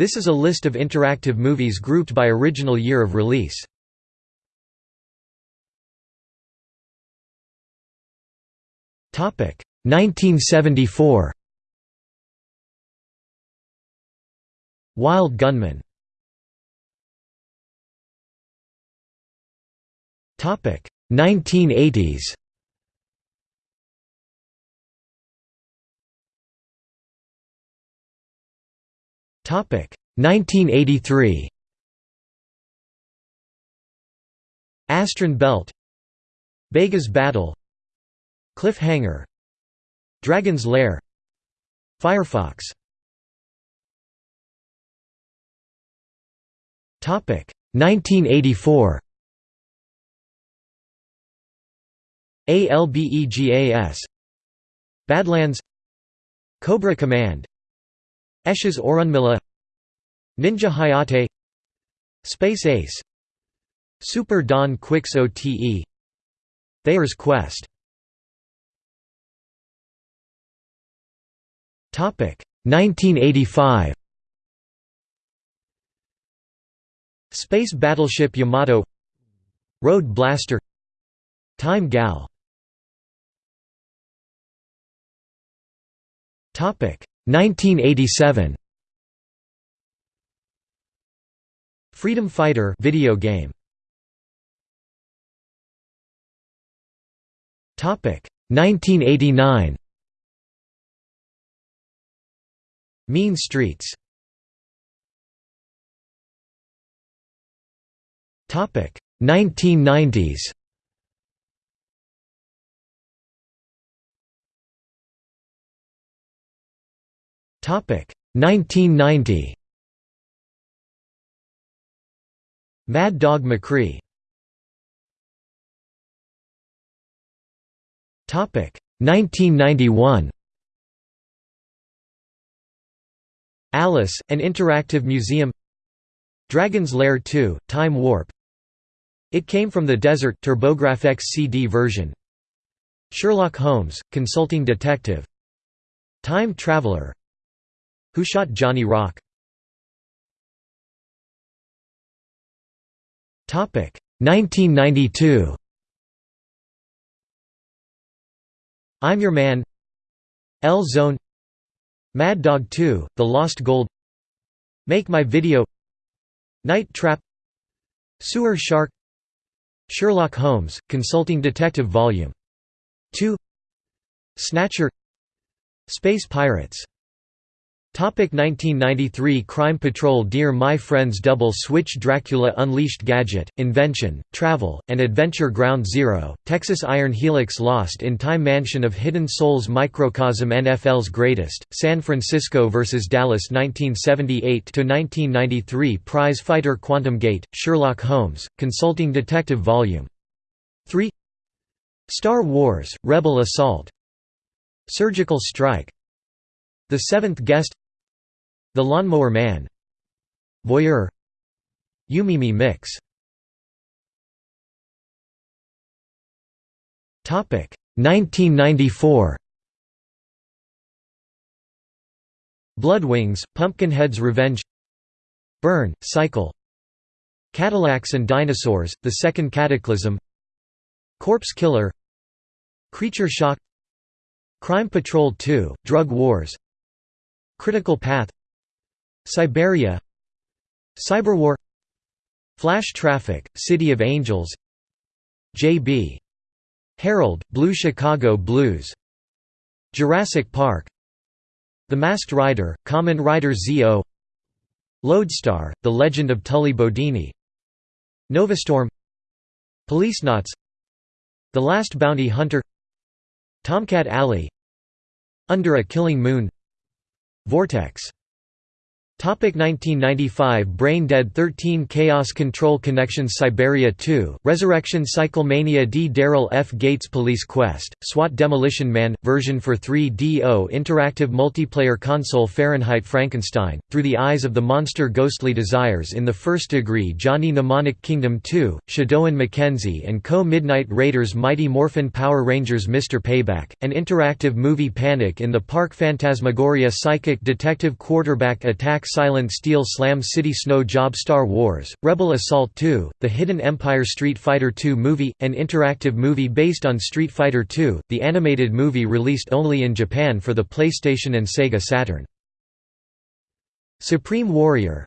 This is a list of interactive movies grouped by original year of release. Topic 1974. Wild Gunman. Topic 1980s. 1983. Astron Belt. Bega's Battle. Cliffhanger. Dragon's Lair. Firefox. Topic. 1984 ALBEGAS Badlands. Cobra Command Esh's Aurunmilla Ninja Hayate Space Ace Super Don Quix-ote Thayer's Quest. Topic 1985 Space Battleship Yamato Road Blaster Time Gal. Topic 1987 Freedom Fighter video game. Topic 1989 Mean Streets. Topic 1990s 1990 Mad Dog McCree. Topic. 1991 Alice, an interactive museum. Dragon's Lair 2, Time Warp. It Came from the Desert TurboGrafx CD version. Sherlock Holmes, Consulting Detective. Time Traveler who Shot Johnny Rock? Topic. 1992 I'm Your Man. L Zone. Mad Dog 2, The Lost Gold. Make My Video. Night Trap. Sewer Shark. Sherlock Holmes, Consulting Detective Vol. 2 Snatcher. Space Pirates 1993 Crime Patrol Dear My Friends Double Switch Dracula Unleashed Gadget, Invention, Travel, and Adventure Ground Zero, Texas Iron Helix Lost in Time Mansion of Hidden Souls Microcosm NFL's Greatest, San Francisco vs. Dallas 1978–1993 Prize Fighter Quantum Gate, Sherlock Holmes, Consulting Detective Vol. 3 Star Wars, Rebel Assault Surgical Strike The Seventh Guest the Lawnmower Man. Voyeur. Yumimi Mix. Topic. 1994 Bloodwings, Pumpkinhead's Revenge. Burn, Cycle. Cadillacs and Dinosaurs, The Second Cataclysm. Corpse Killer. Creature Shock. Crime Patrol 2, Drug Wars. Critical Path Cyberia Cyberwar Flash Traffic, City of Angels J.B. Harold, Blue Chicago Blues Jurassic Park The Masked Rider, Kamen Rider Z.O. Lodestar, The Legend of Tully Bodini Novastorm Policenauts The Last Bounty Hunter Tomcat Alley Under a Killing Moon Vortex 1995 Brain Dead 13 Chaos Control Connections Cyberia 2, Resurrection Cyclemania D. Daryl F. Gates Police Quest, SWAT Demolition Man, version for 3DO Interactive Multiplayer Console Fahrenheit Frankenstein, Through the Eyes of the Monster Ghostly Desires in the First Degree Johnny Mnemonic Kingdom 2, Shadow Mackenzie and Co. Midnight Raiders Mighty Morphin Power Rangers Mr. Payback, an interactive movie Panic in the Park Phantasmagoria Psychic Detective Quarterback Attack Silent Steel Slam City Snow Job Star Wars, Rebel Assault 2, The Hidden Empire Street Fighter II movie, an interactive movie based on Street Fighter II, the animated movie released only in Japan for the PlayStation and Sega Saturn. Supreme Warrior.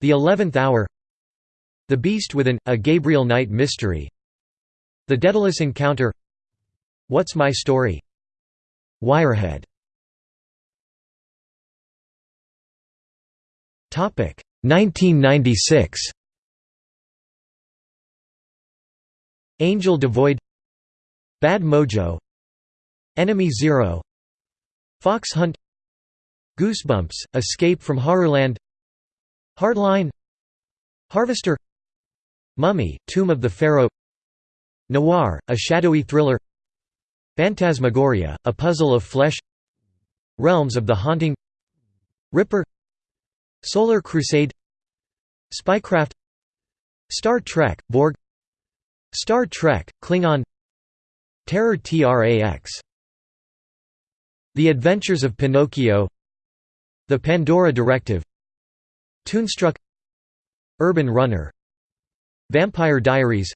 The Eleventh Hour. The Beast Within, a Gabriel Knight mystery. The Daedalus Encounter. What's My Story? Wirehead 1996 Angel Devoid. Bad Mojo. Enemy Zero. Fox Hunt. Goosebumps, Escape from Horrorland. Hardline. Harvester. Mummy, Tomb of the Pharaoh. Noir, a shadowy thriller. Phantasmagoria, a puzzle of flesh. Realms of the Haunting. Ripper Solar Crusade Spycraft Star Trek, Borg Star Trek, Klingon Terror TRAX The Adventures of Pinocchio The Pandora Directive Toonstruck Urban Runner Vampire Diaries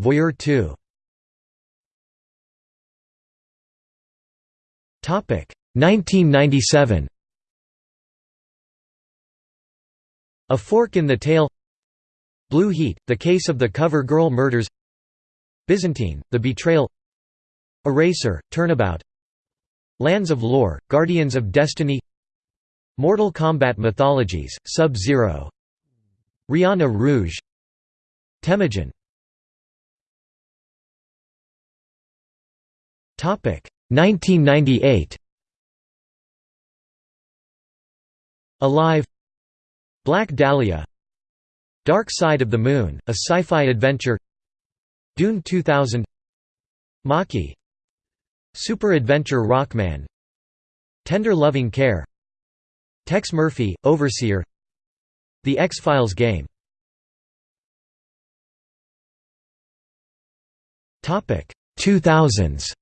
Voyeur 2 1997 A Fork in the Tail Blue Heat, The Case of the Cover Girl Murders Byzantine, The Betrayal Eraser, Turnabout Lands of Lore, Guardians of Destiny Mortal Kombat Mythologies, Sub-Zero Riana Rouge Temujin. Topic 1998 Alive Black Dahlia Dark Side of the Moon, a sci-fi adventure Dune 2000 Maki Super Adventure Rockman Tender Loving Care Tex Murphy, Overseer The X-Files game. Topic 2000s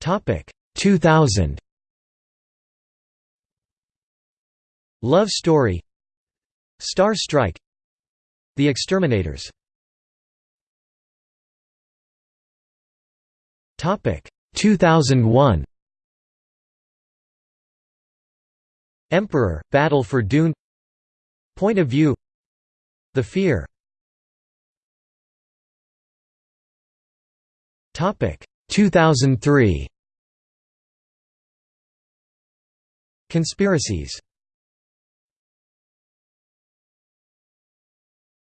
Topic. 2000 Love Story. Star Strike. The Exterminators. Topic. 2001 Emperor Battle for Dune. Point of View. The Fear. Topic 2003 Conspiracies.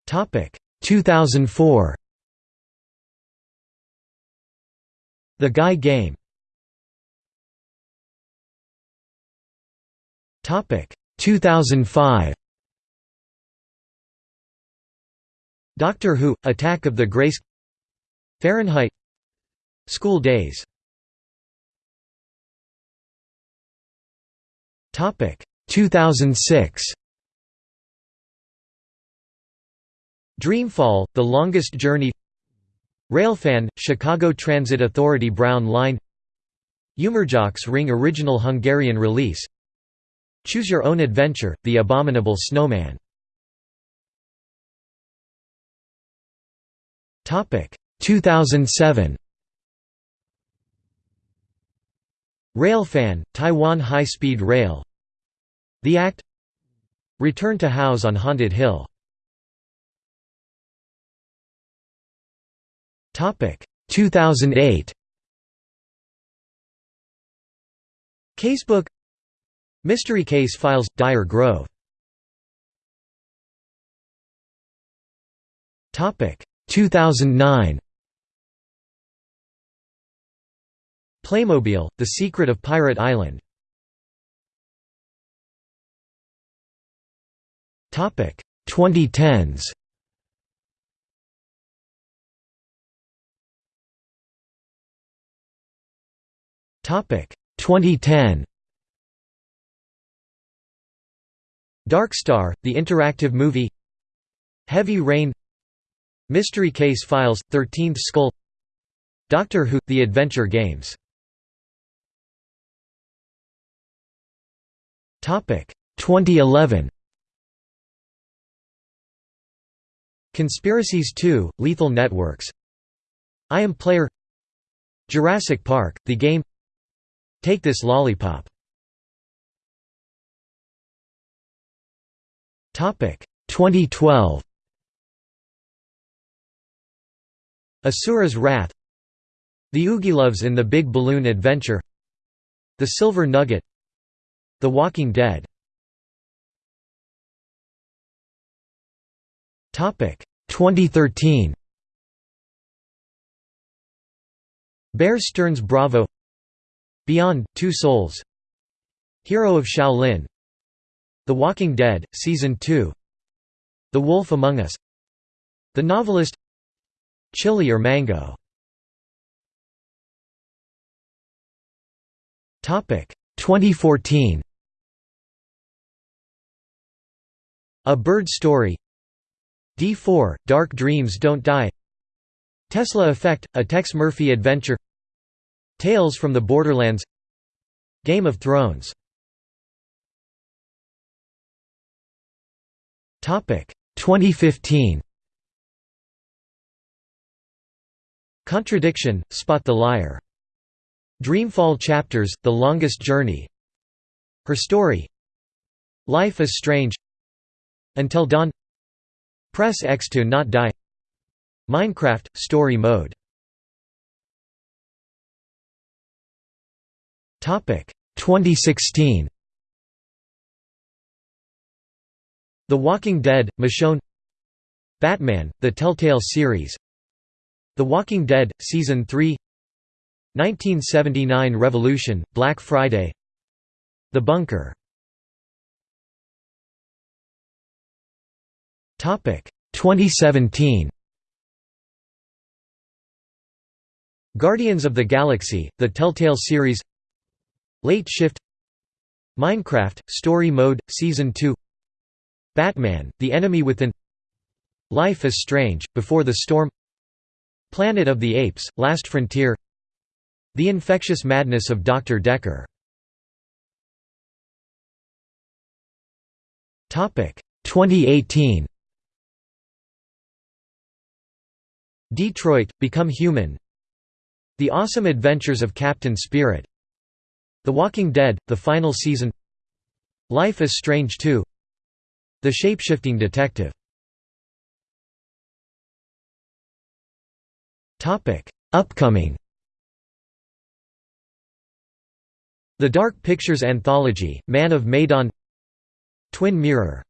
Topic 2004 The Guy Game. Topic 2005 Doctor Who Attack of the Graske. Fahrenheit School days. Topic 2006 Dreamfall, The Longest Journey. Railfan, Chicago Transit Authority Brown Line. Humorjocks Ring original Hungarian release. Choose Your Own Adventure, The Abominable Snowman. 2007 Railfan, Taiwan High Speed Rail. The Act. Return to House on Haunted Hill. Topic. 2008 Casebook. Mystery Case Files – Dire Grove. 2009 Playmobil, The Secret of Pirate Island. Topic 2010s Topic 2010 Dark Star, the interactive movie. Heavy Rain. Mystery Case Files – 13th Skull. Doctor Who – The Adventure Games 2011 Conspiracies 2 – Lethal Networks. I Am Player. Jurassic Park – The Game. Take This Lollipop. 2012 Asura's Wrath. The Oogieloves in the Big Balloon Adventure. The Silver Nugget The Walking Dead. Topic 2013 Bear Stearns Bravo. Beyond, Two Souls. Hero of Shaolin. The Walking Dead, Season 2 The Wolf Among Us. The Novelist. Chili or Mango. Topic 2014 A Bird Story. D4, Dark Dreams Don't Die. Tesla Effect, a Tex Murphy adventure. Tales from the Borderlands. Game of Thrones. 2015 Contradiction, Spot the Liar. Dreamfall Chapters, The Longest Journey. Her Story. Life is Strange Until Dawn. Press X to not die. Minecraft – Story Mode. Topic 2016 The Walking Dead – Michonne. Batman – The Telltale Series. The Walking Dead – Season 3 1979 Revolution – Black Friday. The Bunker 2017 Guardians of the Galaxy, the Telltale series. Late Shift. Minecraft, Story Mode, Season 2 Batman, The Enemy Within. Life is Strange, Before the Storm. Planet of the Apes, Last Frontier. The Infectious Madness of Dr. Decker. 2018 Detroit, Become Human The Awesome Adventures of Captain Spirit The Walking Dead, the final season Life is Strange 2 The Shapeshifting Detective. Upcoming. The Dark Pictures Anthology, Man of Medan. Twin Mirror